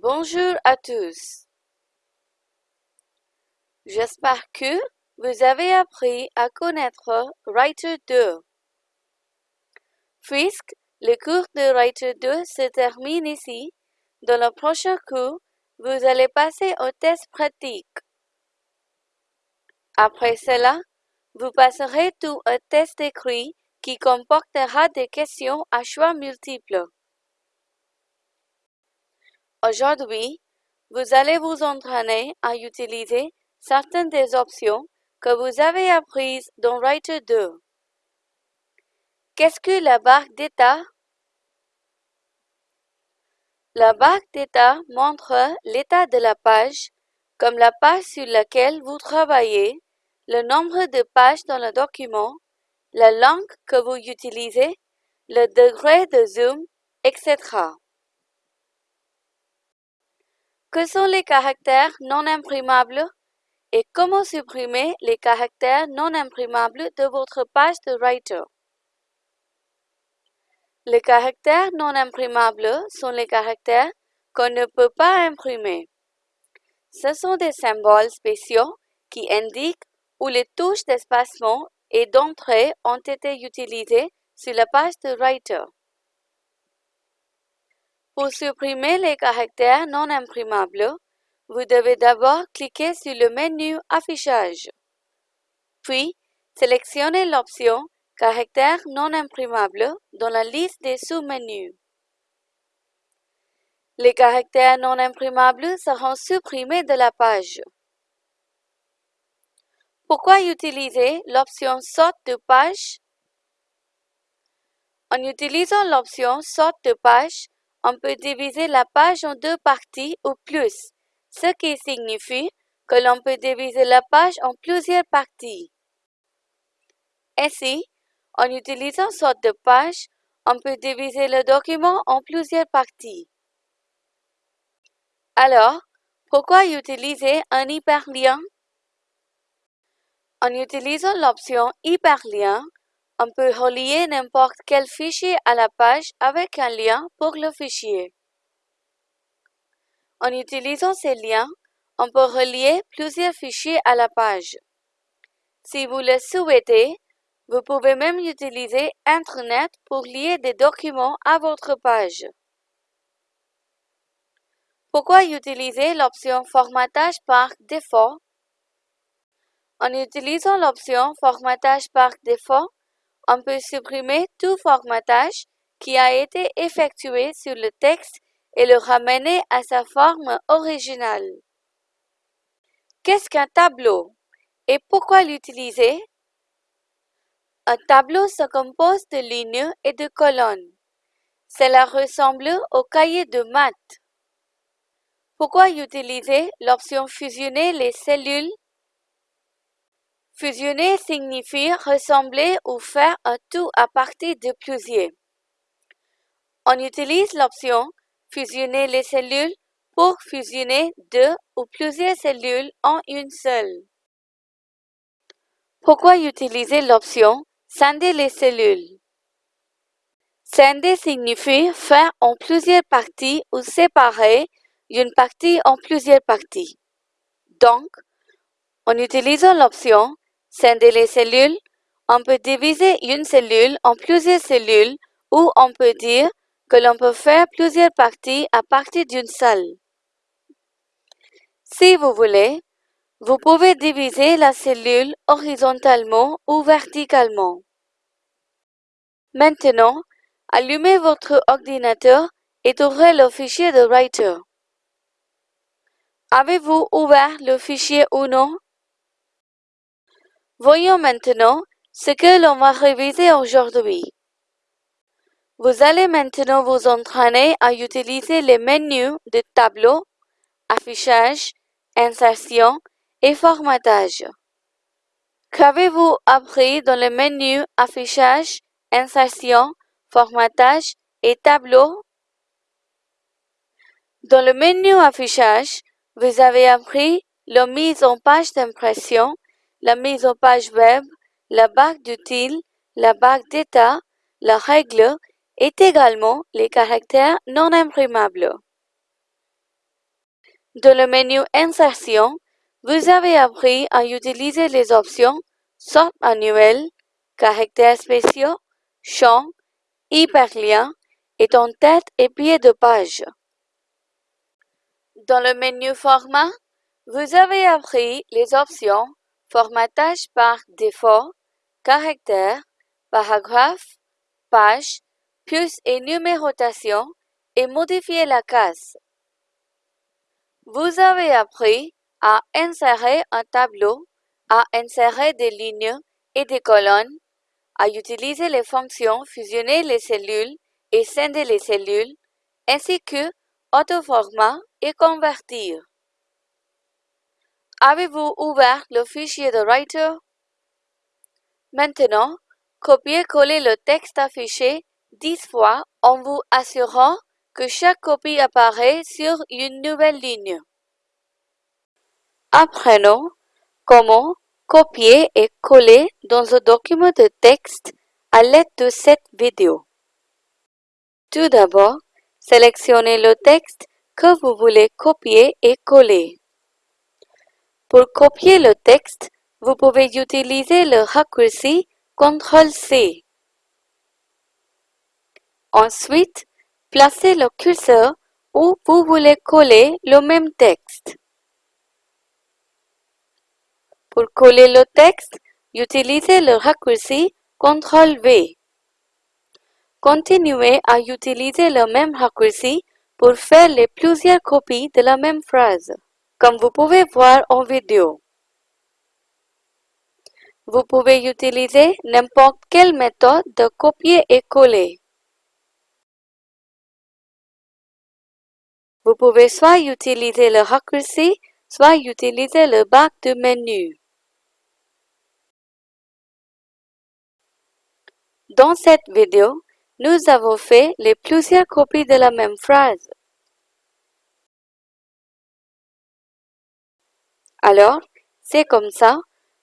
Bonjour à tous. J'espère que vous avez appris à connaître Writer 2. Puisque le cours de Writer 2 se termine ici, dans le prochain cours, vous allez passer au test pratique. Après cela, vous passerez tout un test écrit qui comportera des questions à choix multiples. Aujourd'hui, vous allez vous entraîner à utiliser certaines des options que vous avez apprises dans Writer 2. Qu'est-ce que la barre d'état? La barre d'état montre l'état de la page, comme la page sur laquelle vous travaillez, le nombre de pages dans le document, la langue que vous utilisez, le degré de zoom, etc. Que sont les caractères non imprimables et comment supprimer les caractères non imprimables de votre page de Writer? Les caractères non imprimables sont les caractères qu'on ne peut pas imprimer. Ce sont des symboles spéciaux qui indiquent où les touches d'espacement et d'entrée ont été utilisées sur la page de Writer. Pour supprimer les caractères non imprimables, vous devez d'abord cliquer sur le menu Affichage. Puis, sélectionnez l'option Caractères non imprimables dans la liste des sous-menus. Les caractères non imprimables seront supprimés de la page. Pourquoi utiliser l'option Sorte de page? En utilisant l'option Sorte de page, on peut diviser la page en deux parties ou plus, ce qui signifie que l'on peut diviser la page en plusieurs parties. Ainsi, en utilisant sorte de page, on peut diviser le document en plusieurs parties. Alors, pourquoi utiliser un hyperlien? En utilisant l'option hyperlien, on peut relier n'importe quel fichier à la page avec un lien pour le fichier. En utilisant ces liens, on peut relier plusieurs fichiers à la page. Si vous le souhaitez, vous pouvez même utiliser Internet pour lier des documents à votre page. Pourquoi utiliser l'option Formatage par défaut? En utilisant l'option Formatage par défaut, on peut supprimer tout formatage qui a été effectué sur le texte et le ramener à sa forme originale. Qu'est-ce qu'un tableau et pourquoi l'utiliser? Un tableau se compose de lignes et de colonnes. Cela ressemble au cahier de maths. Pourquoi utiliser l'option Fusionner les cellules Fusionner signifie ressembler ou faire un tout à partir de plusieurs. On utilise l'option Fusionner les cellules pour fusionner deux ou plusieurs cellules en une seule. Pourquoi utiliser l'option Scinder les cellules Scinder signifie faire en plusieurs parties ou séparer une partie en plusieurs parties. Donc, en utilisant l'option Scinder les cellules, on peut diviser une cellule en plusieurs cellules ou on peut dire que l'on peut faire plusieurs parties à partir d'une seule. Si vous voulez, vous pouvez diviser la cellule horizontalement ou verticalement. Maintenant, allumez votre ordinateur et ouvrez le fichier de Writer. Avez-vous ouvert le fichier ou non? Voyons maintenant ce que l'on va réviser aujourd'hui. Vous allez maintenant vous entraîner à utiliser les menus de tableau, affichage, insertion et formatage. Qu'avez-vous appris dans le menu affichage, insertion, formatage et tableau? Dans le menu affichage, vous avez appris la mise en page d'impression la mise en page web, la barre d'utile, la barre d'état, la règle et également les caractères non imprimables. Dans le menu Insertion, vous avez appris à utiliser les options Sorte manuelle, Caractères spéciaux, Champs, Hyperliens et en tête et pied de page. Dans le menu Format, vous avez appris les options Formatage par défaut, Caractères, Paragraphe, Page, plus et numérotation et modifier la case. Vous avez appris à insérer un tableau, à insérer des lignes et des colonnes, à utiliser les fonctions fusionner les cellules et scinder les cellules, ainsi que autoformat et convertir. Avez-vous ouvert le fichier de Writer? Maintenant, copiez-coller le texte affiché 10 fois en vous assurant que chaque copie apparaît sur une nouvelle ligne. Apprenons comment copier et coller dans un document de texte à l'aide de cette vidéo. Tout d'abord, sélectionnez le texte que vous voulez copier et coller. Pour copier le texte, vous pouvez utiliser le raccourci CTRL-C. Ensuite, placez le curseur où vous voulez coller le même texte. Pour coller le texte, utilisez le raccourci CTRL-V. Continuez à utiliser le même raccourci pour faire les plusieurs copies de la même phrase, comme vous pouvez voir en vidéo. Vous pouvez utiliser n'importe quelle méthode de copier et coller. Vous pouvez soit utiliser le raccourci, soit utiliser le bac de menu. Dans cette vidéo, nous avons fait les plusieurs copies de la même phrase. Alors, c'est comme ça,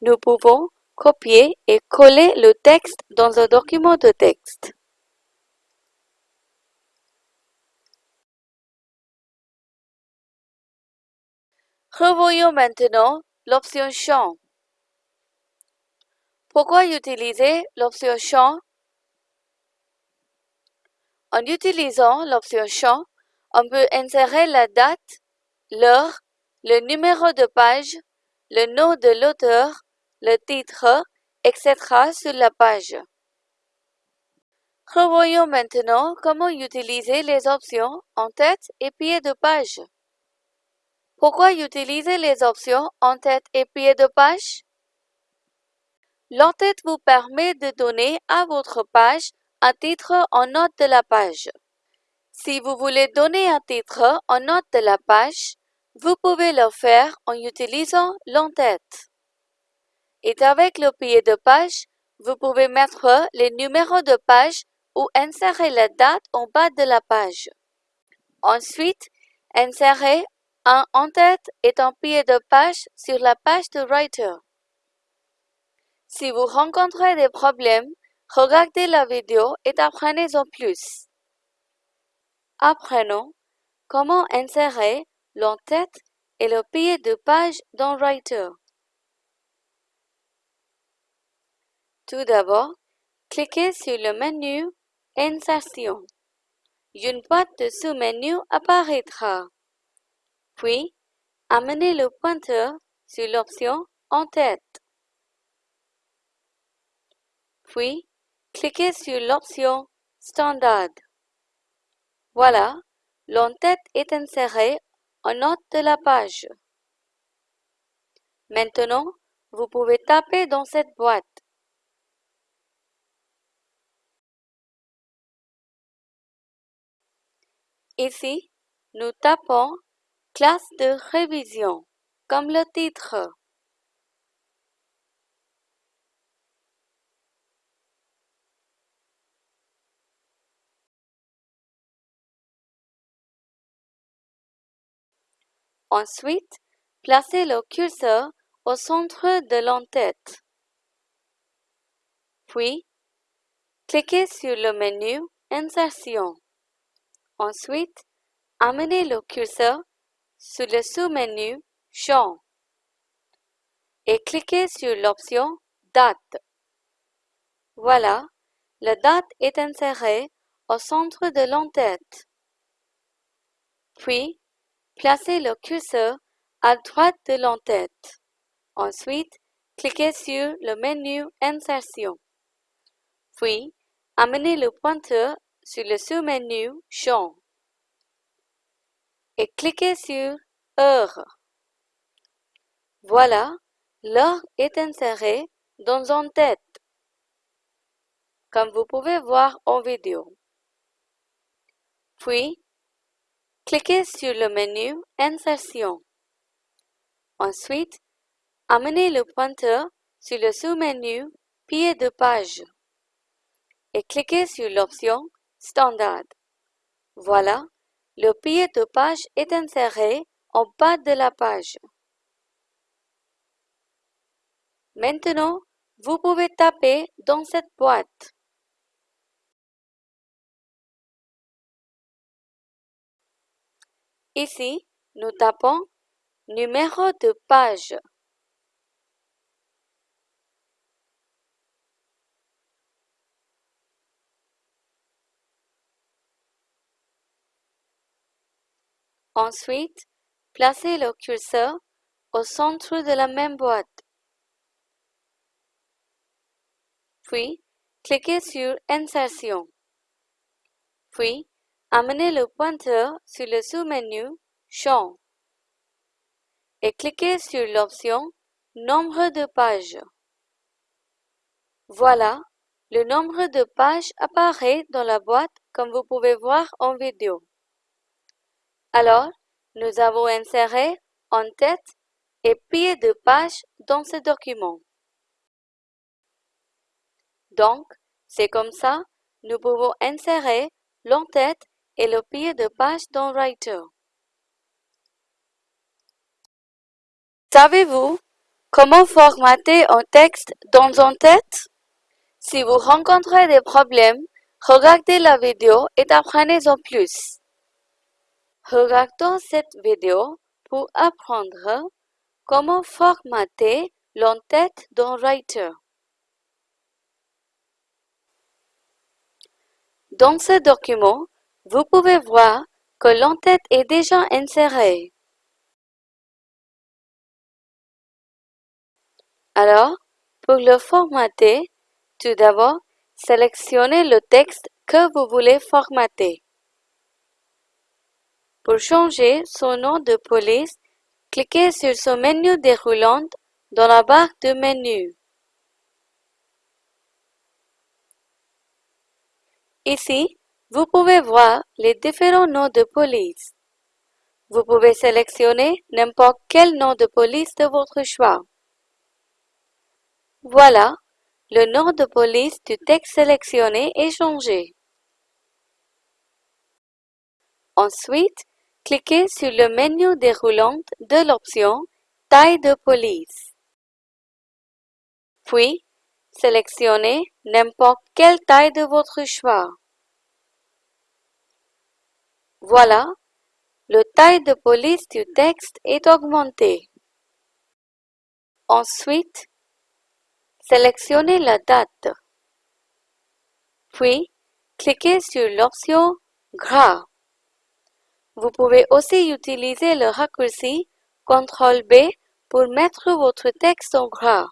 nous pouvons copier et coller le texte dans un document de texte. Revoyons maintenant l'option Champ. Pourquoi utiliser l'option Champ? En utilisant l'option Champ, on peut insérer la date, l'heure, le numéro de page, le nom de l'auteur, le titre, etc. sur la page. Revoyons maintenant comment utiliser les options en tête et pied de page. Pourquoi utiliser les options en tête et pied de page? L'entête vous permet de donner à votre page un titre en note de la page. Si vous voulez donner un titre en note de la page, vous pouvez le faire en utilisant l'entête. Et avec le pied de page, vous pouvez mettre les numéros de page ou insérer la date en bas de la page. Ensuite, insérez un en-tête est un pied de page sur la page de Writer. Si vous rencontrez des problèmes, regardez la vidéo et apprenez-en plus. Apprenons comment insérer l'en-tête et le pied de page dans Writer. Tout d'abord, cliquez sur le menu Insertion. Une boîte de sous-menu apparaîtra. Puis, amenez le pointeur sur l'option En-tête. Puis, cliquez sur l'option Standard. Voilà, l'en-tête est inséré note de la page. Maintenant, vous pouvez taper dans cette boîte. Ici, nous tapons Classe de révision, comme le titre. Ensuite, placez le curseur au centre de l'entête. Puis, cliquez sur le menu Insertion. Ensuite, amenez le curseur sur le sous-menu Champ et cliquez sur l'option Date. Voilà, la date est insérée au centre de l'entête. Puis, placez le curseur à droite de l'entête. Ensuite, cliquez sur le menu Insertion. Puis, amenez le pointeur sur le sous-menu Champ et cliquez sur Heure. Voilà, l'heure est insérée dans en tête, comme vous pouvez voir en vidéo. Puis, cliquez sur le menu Insertion. Ensuite, amenez le pointeur sur le sous-menu Pied de page et cliquez sur l'option Standard. Voilà, le pied de page est inséré en bas de la page. Maintenant, vous pouvez taper dans cette boîte. Ici, nous tapons numéro de page. Ensuite, placez le curseur au centre de la même boîte. Puis, cliquez sur Insertion. Puis, amenez le pointeur sur le sous-menu Champ et cliquez sur l'option Nombre de pages. Voilà, le nombre de pages apparaît dans la boîte comme vous pouvez voir en vidéo. Alors, nous avons inséré en tête et pied de page dans ce document. Donc, c'est comme ça, nous pouvons insérer l'entête et le pied de page dans Writer. Savez-vous comment formater un texte dans en tête? Si vous rencontrez des problèmes, regardez la vidéo et apprenez-en plus. Regardons cette vidéo pour apprendre comment formater l'entête dans Writer. Dans ce document, vous pouvez voir que l'entête est déjà insérée. Alors, pour le formater, tout d'abord, sélectionnez le texte que vous voulez formater. Pour changer son nom de police, cliquez sur ce menu déroulant dans la barre de menu. Ici, vous pouvez voir les différents noms de police. Vous pouvez sélectionner n'importe quel nom de police de votre choix. Voilà, le nom de police du texte sélectionné est changé. Ensuite, cliquez sur le menu déroulant de l'option Taille de police. Puis, sélectionnez n'importe quelle taille de votre choix. Voilà, le taille de police du texte est augmenté. Ensuite, sélectionnez la date. Puis, cliquez sur l'option Gras. Vous pouvez aussi utiliser le raccourci CTRL-B pour mettre votre texte en gras.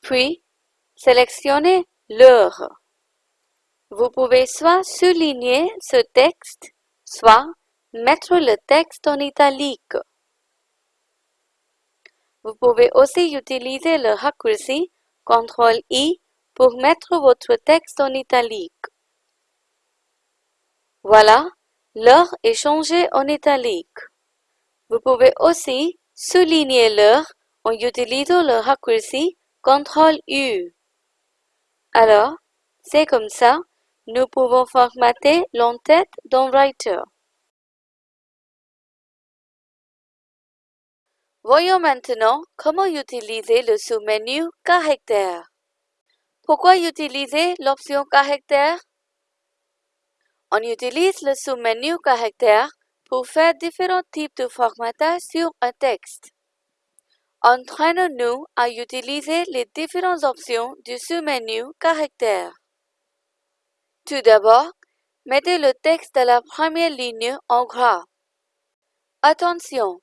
Puis, sélectionnez l'heure. Vous pouvez soit souligner ce texte, soit mettre le texte en italique. Vous pouvez aussi utiliser le raccourci CTRL-I pour mettre votre texte en italique. Voilà, l'heure est changée en italique. Vous pouvez aussi souligner l'heure en utilisant le raccourci CTRL-U. Alors, c'est comme ça, nous pouvons formater l'entête dans Writer. Voyons maintenant comment utiliser le sous-menu Caractère. Pourquoi utiliser l'option Caractère? On utilise le sous-menu Caractère pour faire différents types de formatage sur un texte. Entraînons-nous à utiliser les différentes options du sous-menu Caractères. Tout d'abord, mettez le texte de la première ligne en gras. Attention,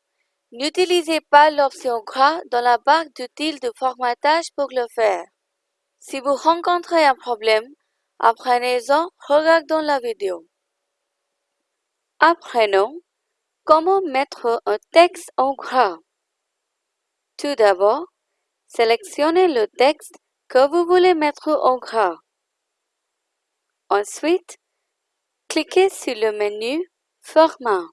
n'utilisez pas l'option gras dans la barre d'outils de formatage pour le faire. Si vous rencontrez un problème, apprenez-en regardant la vidéo. Apprenons comment mettre un texte en gras. Tout d'abord, sélectionnez le texte que vous voulez mettre en gras. Ensuite, cliquez sur le menu Format.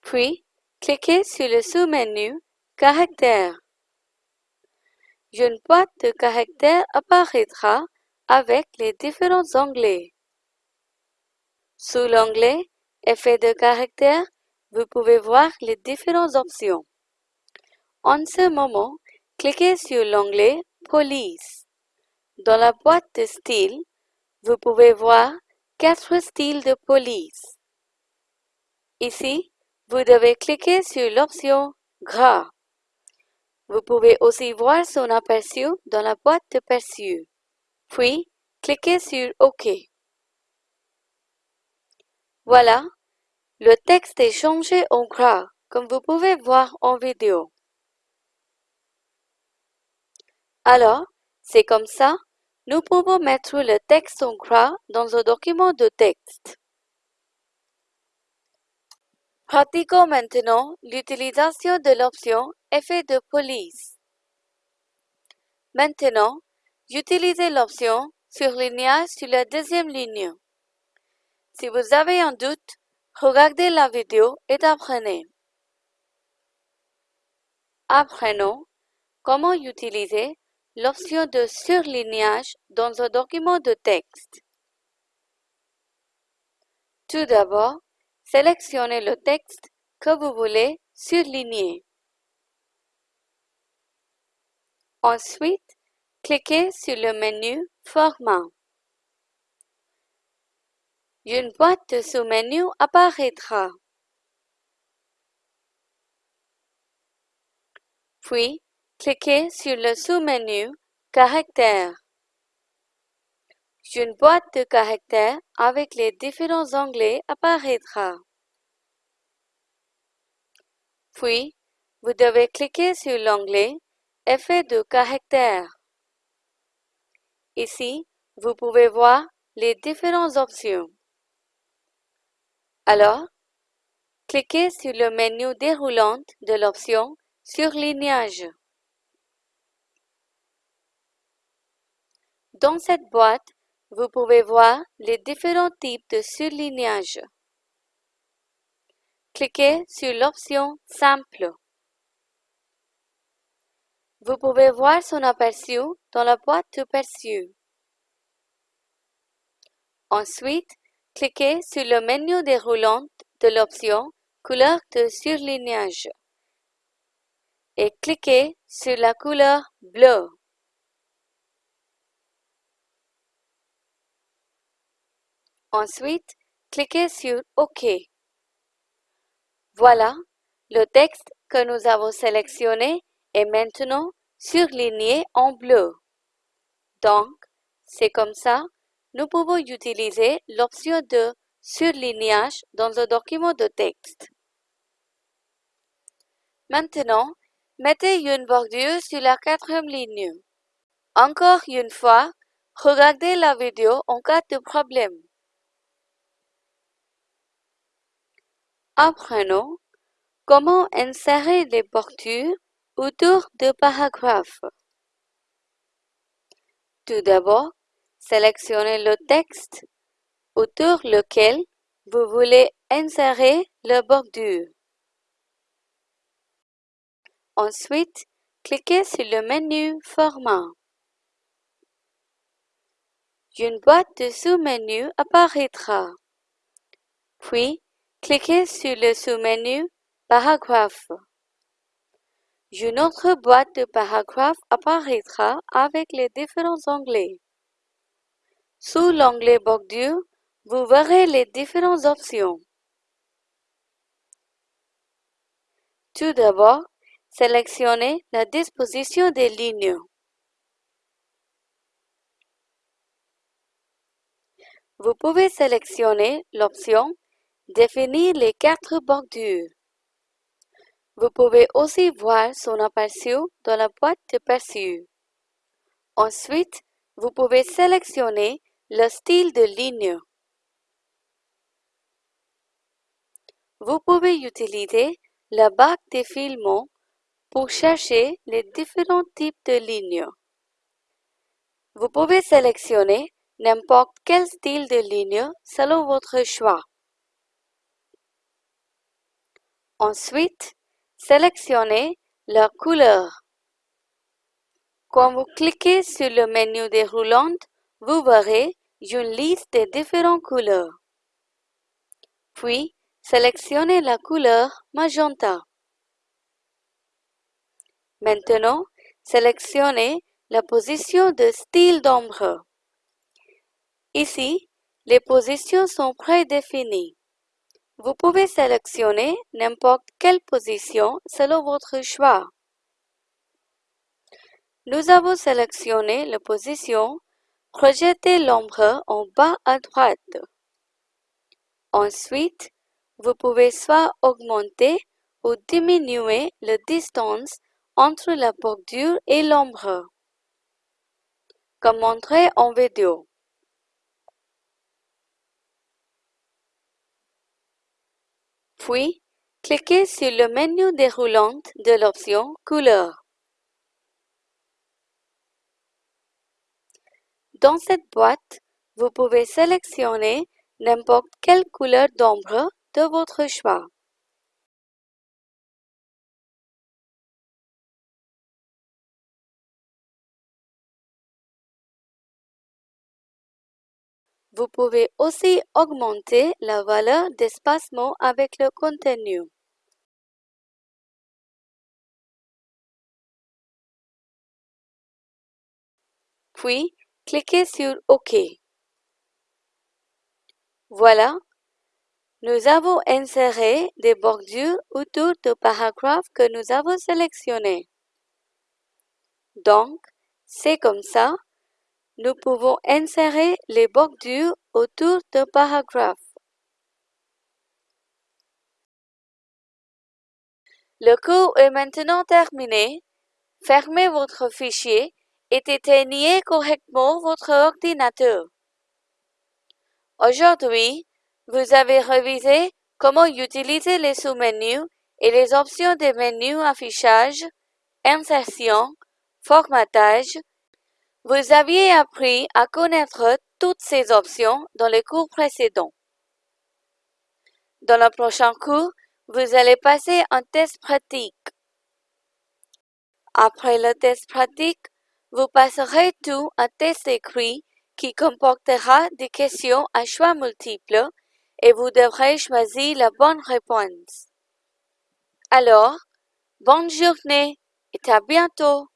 Puis, cliquez sur le sous-menu Caractères. Une boîte de caractères apparaîtra avec les différents onglets. Sous l'onglet Effet de caractère, vous pouvez voir les différentes options. En ce moment, cliquez sur l'onglet Police. Dans la boîte de style, vous pouvez voir quatre styles de police. Ici, vous devez cliquer sur l'option Gras. Vous pouvez aussi voir son aperçu dans la boîte de perçu. Puis, cliquez sur OK. Voilà, le texte est changé en gras, comme vous pouvez voir en vidéo. Alors, c'est comme ça, nous pouvons mettre le texte en gras dans un document de texte. Pratiquons maintenant l'utilisation de l'option Effet de police. Maintenant, utilisez l'option Surlignage sur la deuxième ligne. Si vous avez un doute, Regardez la vidéo et apprenez. Apprenons comment utiliser l'option de surlignage dans un document de texte. Tout d'abord, sélectionnez le texte que vous voulez surligner. Ensuite, cliquez sur le menu Format. Une boîte de sous-menu apparaîtra. Puis, cliquez sur le sous-menu Caractères. Une boîte de caractères avec les différents onglets apparaîtra. Puis, vous devez cliquer sur l'onglet Effet de caractère. Ici, vous pouvez voir les différentes options. Alors, cliquez sur le menu déroulant de l'option Surlignage. Dans cette boîte, vous pouvez voir les différents types de surlignage. Cliquez sur l'option Simple. Vous pouvez voir son aperçu dans la boîte de perçu. Ensuite, Cliquez sur le menu déroulant de l'option Couleur de surlignage et cliquez sur la couleur bleue. Ensuite, cliquez sur OK. Voilà, le texte que nous avons sélectionné est maintenant surligné en bleu. Donc, c'est comme ça nous pouvons utiliser l'option de surlignage dans un document de texte. Maintenant, mettez une bordure sur la quatrième ligne. Encore une fois, regardez la vidéo en cas de problème. Apprenons comment insérer les bordures autour de paragraphes. Tout d'abord, Sélectionnez le texte autour lequel vous voulez insérer le bordure. Ensuite, cliquez sur le menu Format. Une boîte de sous-menu apparaîtra. Puis, cliquez sur le sous-menu Paragraphe. Une autre boîte de paragraphes apparaîtra avec les différents onglets. Sous l'onglet Bordure, vous verrez les différentes options. Tout d'abord, sélectionnez la disposition des lignes. Vous pouvez sélectionner l'option Définir les quatre bordures. Vous pouvez aussi voir son aperçu dans la boîte de perçu. Ensuite, vous pouvez sélectionner le style de ligne. Vous pouvez utiliser la barre défilement pour chercher les différents types de lignes. Vous pouvez sélectionner n'importe quel style de ligne selon votre choix. Ensuite, sélectionnez la couleur. Quand vous cliquez sur le menu déroulant, vous verrez une liste de différentes couleurs. Puis, sélectionnez la couleur magenta. Maintenant, sélectionnez la position de style d'ombre. Ici, les positions sont prédéfinies. Vous pouvez sélectionner n'importe quelle position selon votre choix. Nous avons sélectionné la position Projetez l'ombre en bas à droite. Ensuite, vous pouvez soit augmenter ou diminuer la distance entre la bordure et l'ombre, comme montré en vidéo. Puis, cliquez sur le menu déroulant de l'option Couleur. Dans cette boîte, vous pouvez sélectionner n'importe quelle couleur d'ombre de votre choix. Vous pouvez aussi augmenter la valeur d'espacement avec le contenu. Puis, cliquez sur OK. Voilà, nous avons inséré des bordures autour du paragraphe que nous avons sélectionné. Donc, c'est comme ça nous pouvons insérer les bordures autour d'un paragraphe. Le cours est maintenant terminé. Fermez votre fichier et éteignez correctement votre ordinateur. Aujourd'hui, vous avez révisé comment utiliser les sous-menus et les options des menus affichage, insertion, formatage, vous aviez appris à connaître toutes ces options dans les cours précédents. Dans le prochain cours, vous allez passer un test pratique. Après le test pratique, vous passerez tout un test écrit qui comportera des questions à choix multiples et vous devrez choisir la bonne réponse. Alors, bonne journée et à bientôt!